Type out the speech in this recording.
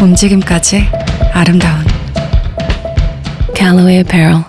움직임까지 아름다운 갤러웨이 배럴